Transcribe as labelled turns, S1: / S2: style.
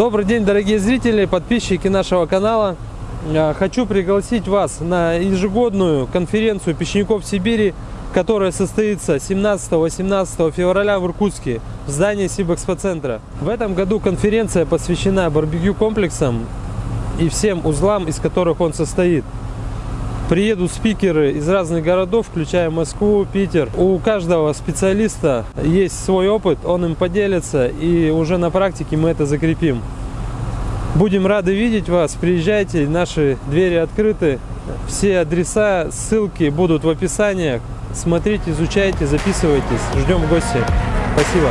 S1: Добрый день, дорогие зрители, подписчики нашего канала. Э, хочу пригласить вас на ежегодную конференцию печников Сибири, которая состоится 17-18 февраля в Иркутске в здании Сибэкспоцентра. В этом году конференция посвящена барбекю комплексам и всем узлам, из которых он состоит. Приедут спикеры из разных городов, включая Москву, Питер. У каждого специалиста есть свой опыт, он им поделится, и уже на практике мы это закрепим. Будем рады видеть вас, приезжайте, наши двери открыты. Все адреса, ссылки будут в описании. Смотрите, изучайте, записывайтесь. Ждем в гости. Спасибо.